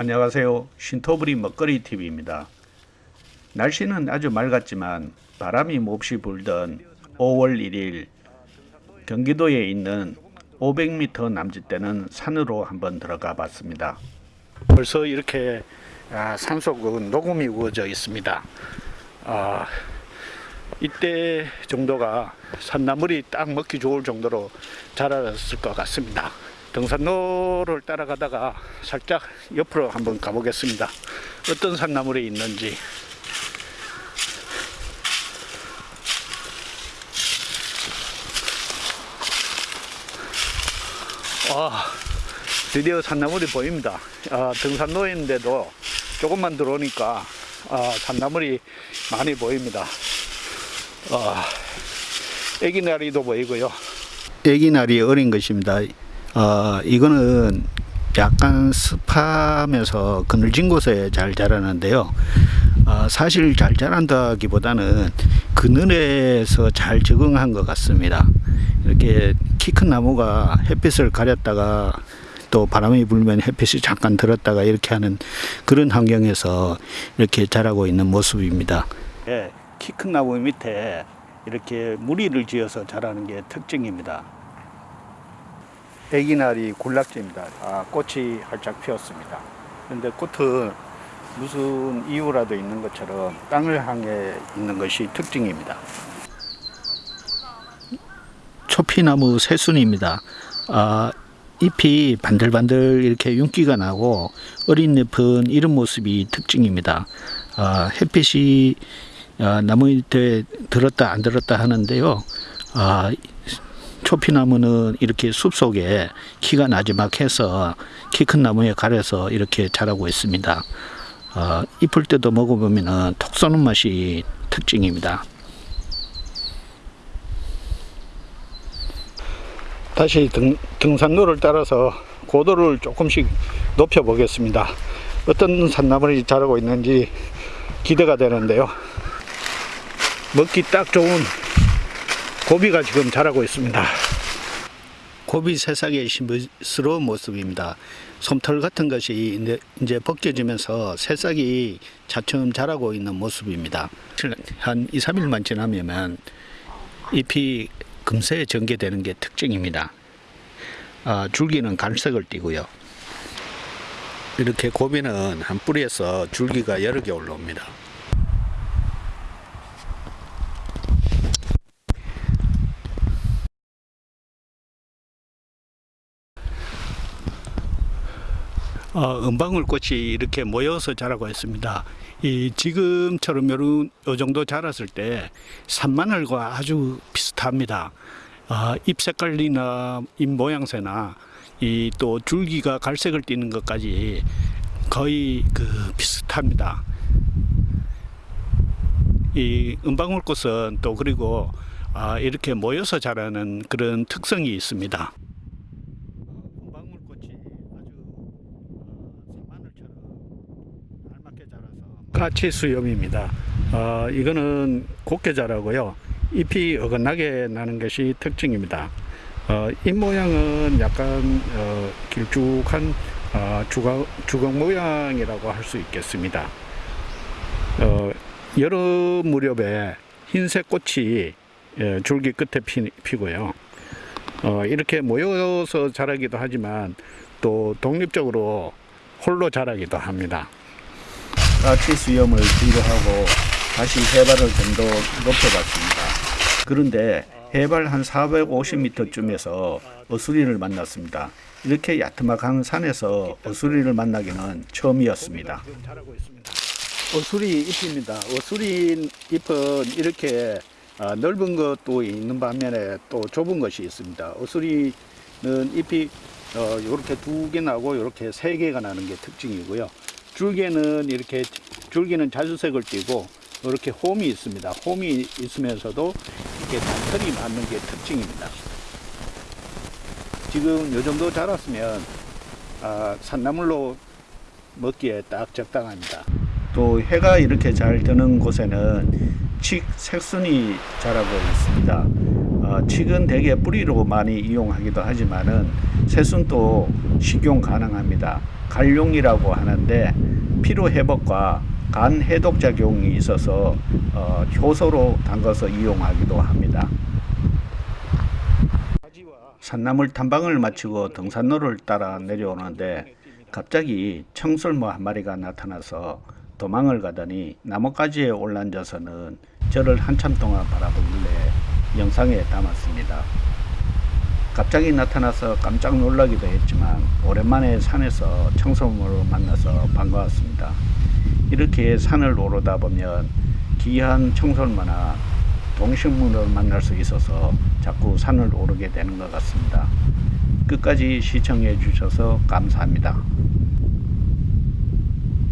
안녕하세요. 신토부리 먹거리 TV입니다. 날씨는 아주 맑았지만 바람이 몹시 불던 5월 1일 경기도에 있는 500m 남짓되는 산으로 한번 들어가 봤습니다. 벌써 이렇게 아, 산속은 녹음이 우거져 있습니다. 아, 이때 정도가 산나물이 딱 먹기 좋을 정도로 자랐을 것 같습니다. 등산로를 따라가다가 살짝 옆으로 한번 가보겠습니다. 어떤 산나물이 있는지. 아, 드디어 산나물이 보입니다. 아, 등산로인데도 조금만 들어오니까 아, 산나물이 많이 보입니다. 아, 애기나리도 보이고요. 애기나리 어린 것입니다. 어, 이거는 약간 습하면서 그늘진 곳에 잘 자라는데요. 어, 사실 잘 자란다기보다는 그늘에서 잘 적응한 것 같습니다. 이렇게 키 큰 나무가 햇빛을 가렸다가 또 바람이 불면 햇빛이 잠깐 들었다가 이렇게 하는 그런 환경에서 이렇게 자라고 있는 모습입니다. 예, 키큰 나무 밑에 이렇게 무리를 지어서 자라는 게 특징입니다. 애기나리 군락지입니다. 아, 꽃이 활짝 피었습니다. 그런데 꽃은 무슨 이유라도 있는 것처럼 땅을 향해 있는 것이 특징입니다. 초피나무 새순입니다. 아, 잎이 반들반들 이렇게 윤기가 나고 어린 잎은 이런 모습이 특징입니다. 아, 햇빛이 아, 나무 밑에 들었다 안 들었다 하는데요. 아, 초피나무는 이렇게 숲속에 키가 나지막해서 키 큰 나무에 가려서 이렇게 자라고 있습니다. 어, 잎을 때도 먹어보면 톡 쏘는 맛이 특징입니다. 다시 등, 등산로를 따라서 고도를 조금씩 높여 보겠습니다. 어떤 산나물이 자라고 있는지 기대가 되는데요. 먹기 딱 좋은 고비가 지금 자라고 있습니다. 고비 새싹의 신비스러운 모습입니다. 솜털 같은 것이 이제 벗겨지면서 새싹이 차츰 자라고 있는 모습입니다. 한 2, 3일만 지나면 잎이 금세 전개되는 게 특징입니다. 아, 줄기는 갈색을 띠고요. 이렇게 고비는 한 뿌리에서 줄기가 여러 개 올라옵니다. 어, 은방울꽃이 이렇게 모여서 자라고 있습니다. 이 지금처럼 요 정도 자랐을 때 산마늘과 아주 비슷합니다. 아, 잎 색깔이나 잎 모양새나 이 또 줄기가 갈색을 띠는 것까지 거의 그 비슷합니다. 이 은방울꽃은 또 그리고 아, 이렇게 모여서 자라는 그런 특성이 있습니다. 은방울꽃이 아주 마늘처럼 알맞게 가치 수염입니다. 어, 이거는 곱게 자라고요. 잎이 어긋나게 나는 것이 특징입니다. 어, 잎 모양은 약간 어, 길쭉한 어, 주걱, 주걱 모양이라고 할 수 있겠습니다. 어, 여름 무렵에 흰색 꽃이 예, 줄기 끝에 피, 피고요. 어, 이렇게 모여서 자라기도 하지만 또 독립적으로 홀로 자라기도 합니다. 까치 수염을 비교하고 다시 해발을 좀 더 높여봤습니다. 그런데 해발 한 450m쯤에서 어수리를 만났습니다. 이렇게 야트막한 산에서 어수리를 만나기는 처음이었습니다. 어수리 잎입니다. 어수리 잎은 이렇게 아, 넓은 것도 있는 반면에 또 좁은 것이 있습니다. 어수리는 잎이 어, 이렇게 두 개 나고 이렇게 세 개가 나는 게 특징이고요. 줄기는 이렇게 줄기는 자주색을 띠고 이렇게 홈이 있습니다. 홈이 있으면서도 이렇게 단털이 맞는 게 특징입니다. 지금 요 정도 자랐으면 아, 산나물로 먹기에 딱 적당합니다. 또 해가 이렇게 잘 드는 곳에는 칡 색순이 자라고 있습니다. 어, 칡은 대개 뿌리로 많이 이용하기도 하지만은 새순도 식용 가능합니다. 갈용이라고 하는데 피로 회복과 간 해독 작용이 있어서 어, 효소로 담가서 이용하기도 합니다. 산나물 탐방을 마치고 등산로를 따라 내려오는데 갑자기 청설모 한 마리가 나타나서 도망을 가더니 나뭇가지에 올라앉아서는 저를 한참 동안 바라보길래 영상에 담았습니다. 갑자기 나타나서 깜짝 놀라기도 했지만 오랜만에 산에서 청설모를 만나서 반가웠습니다. 이렇게 산을 오르다 보면 귀한 청설모나 동식물을 만날 수 있어서 자꾸 산을 오르게 되는 것 같습니다. 끝까지 시청해 주셔서 감사합니다.